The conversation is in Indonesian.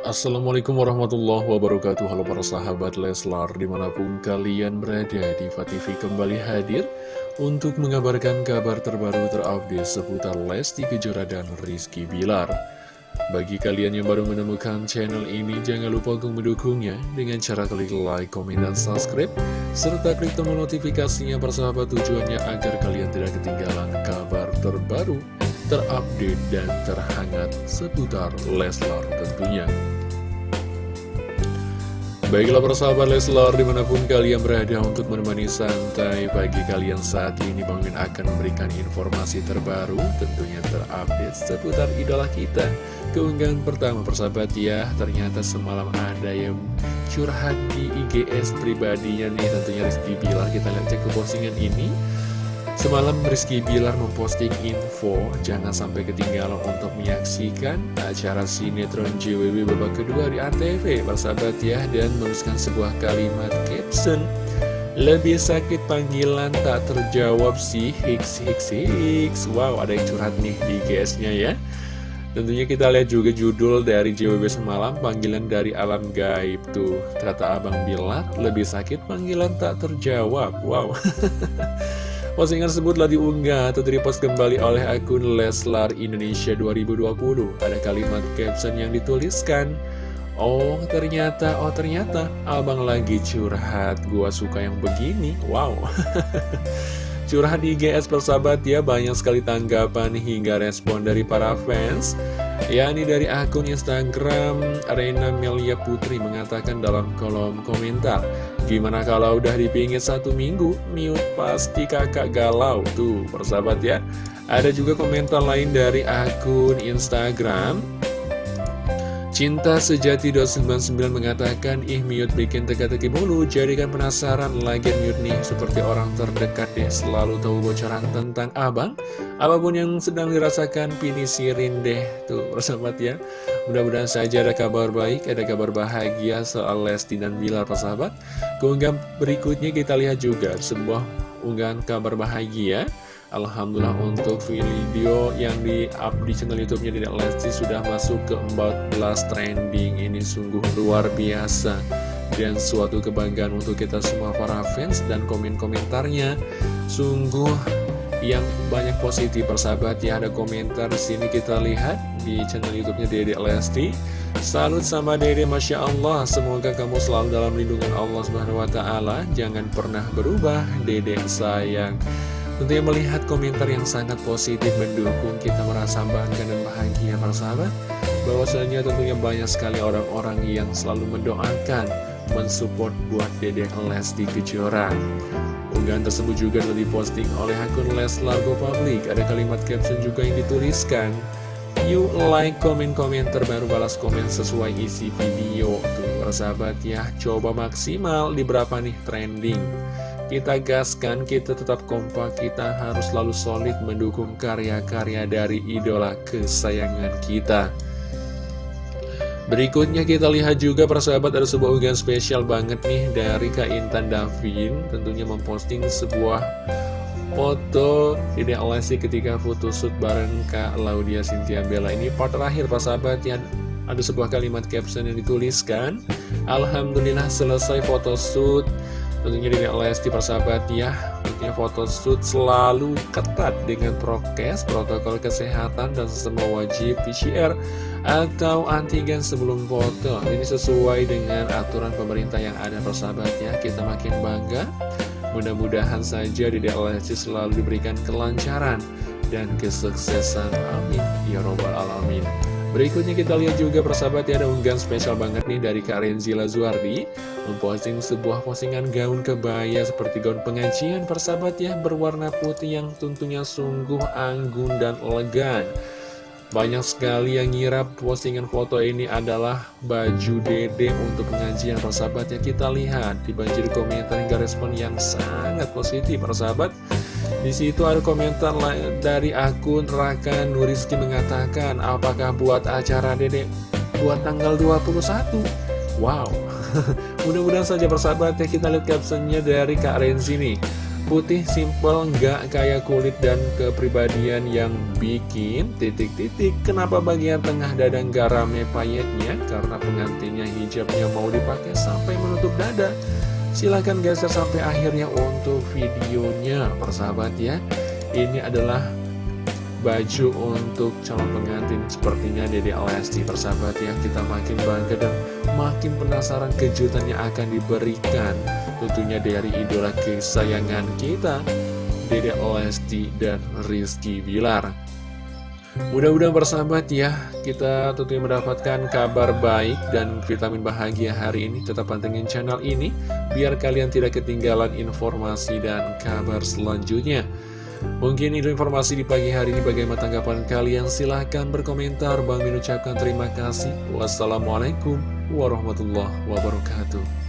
Assalamualaikum warahmatullahi wabarakatuh Halo para sahabat Leslar Di mana pun kalian berada Diva TV kembali hadir Untuk mengabarkan kabar terbaru terupdate Seputar Lesti Kejora dan Rizky Bilar Bagi kalian yang baru menemukan channel ini Jangan lupa untuk mendukungnya Dengan cara klik like, komen, dan subscribe Serta klik tombol notifikasinya Persahabat tujuannya agar kalian tidak ketinggalan kabar terbaru terupdate dan terhangat seputar Leslar tentunya. Baiklah persahabat Leslar di mana pun kalian berada untuk menemani santai pagi kalian saat ini Bang Min akan memberikan informasi terbaru tentunya terupdate seputar idola kita. Keunggahan pertama persahabat ya ternyata semalam ada yang curhat di IGS pribadinya nih. Tentunya Rizky Bilar kita lihat cek ke postingan ini Semalam Rizky Bilar memposting info jangan sampai ketinggalan untuk menyaksikan acara sinetron JWB babak kedua di ANTV persahabat ya dan menuliskan sebuah kalimat caption lebih sakit panggilan tak terjawab sih. Hiks Hiks Hiks. Wow ada yang curhat nih di GS-nya ya. Tentunya kita lihat juga judul dari JWB semalam Panggilan dari alam gaib. Tuh Kata Abang Bilar Lebih sakit panggilan tak terjawab. Wow Postingan tersebut telah diunggah atau direpost kembali oleh akun Leslar Indonesia 2020. Ada kalimat caption yang dituliskan, Oh ternyata, oh ternyata, abang lagi curhat, gua suka yang begini, wow. curhat di GS persahabat ya, banyak sekali tanggapan hingga respon dari para fans. Ya ini dari akun Instagram Rena Melia Putri mengatakan dalam kolom komentar Gimana kalau udah dipingit satu minggu, mute pasti kakak galau. Tuh, persahabat ya. Ada juga komentar lain dari akun Instagram. Cinta Sejati 299 mengatakan, ih mute bikin teka-teki mulu, jadikan penasaran lagi mute nih, seperti orang terdekat deh, selalu tahu bocoran tentang abang. Apa pun yang sedang dirasakan, pinisirin deh, tuh persahabat ya. Mudah-mudahan saja ada kabar baik, ada kabar bahagia soal Lesti dan Bilar persahabat. Keunggahan berikutnya kita lihat juga sebuah unggahan kabar bahagia. Alhamdulillah untuk video yang di-up di channel YouTube-nya Dedek Lesti sudah masuk ke 14 trending. Ini sungguh luar biasa dan suatu kebanggaan untuk kita semua para fans dan komen-komentarnya sungguh yang banyak positif persahabat ya ada komentar sini kita lihat di channel YouTube-nya Dede Lesti. Salut sama Dede, Masya Allah. Semoga kamu selalu dalam lindungan Allah Subhanahu Wa Taala. Jangan pernah berubah, Dede sayang. Tentunya melihat komentar yang sangat positif mendukung kita merasa bangga dan bahagia persahabat. Bahwasanya tentunya banyak sekali orang-orang yang selalu mendoakan, mensupport buat Dede Lesti Kejora. Unggahan tersebut juga telah diposting oleh akun Leslar Go Public. Ada kalimat caption juga yang dituliskan. You like, komen, komen terbaru, balas komen sesuai isi video. Tuh, persahabat ya, coba maksimal di berapa nih trending. Kita gaskan, kita tetap kompak, kita harus selalu solid mendukung karya-karya dari idola kesayangan kita. Berikutnya kita lihat juga persahabat ada sebuah unggahan spesial banget nih dari Kak Intan Davin. Tentunya memposting sebuah foto Dede Alasi ketika foto shoot bareng Kak Laudia Cynthia Bella. Ini part terakhir persahabat yang ada sebuah kalimat caption yang dituliskan. Alhamdulillah selesai foto shoot Tentunya Dede Lesti persahabat ya. Foto shoot selalu ketat dengan prokes, protokol kesehatan dan semua wajib PCR atau antigen sebelum foto. Ini sesuai dengan aturan pemerintah yang ada persahabatnya kita makin bangga. Mudah-mudahan saja di DLSC selalu diberikan kelancaran dan kesuksesan. Amin. Ya robbal alamin Berikutnya kita lihat juga persahabat ya ada unggahan spesial banget nih dari Kak Renzila Zuardi Memposting sebuah postingan gaun kebaya seperti gaun pengajian persahabat ya Berwarna putih yang tentunya sungguh anggun dan elegan. Banyak sekali yang ngira postingan foto ini adalah baju dede untuk pengajian persahabat ya. Kita lihat di banjir komentar hingga respon yang sangat positif persahabat di situ ada komentar dari akun Raka Nuriski mengatakan apakah buat acara dede buat tanggal 21 wow mudah-mudahan saja persahabat ya kita lihat captionnya dari Kak Renzi nih Putih simple, nggak kayak kulit dan kepribadian yang bikin titik-titik. Kenapa bagian tengah dada nggak rame payetnya? Karena pengantinnya hijabnya mau dipakai sampai menutup dada. Silahkan geser sampai akhirnya untuk videonya, persahabat ya. Ini adalah baju untuk calon pengantin sepertinya Dede Lesti persahabat ya kita makin bangga dan makin penasaran kejutan yang akan diberikan tentunya dari idola kesayangan kita Dede Lesti dan Rizky Bilar mudah-mudahan bersahabat ya kita tentunya mendapatkan kabar baik dan vitamin bahagia hari ini. Tetap pantengin channel ini biar kalian tidak ketinggalan informasi dan kabar selanjutnya. Mungkin itu informasi di pagi hari ini. Bagaimana tanggapan kalian? Silahkan berkomentar. Bang Min ucapkan terima kasih. Wassalamualaikum warahmatullahi wabarakatuh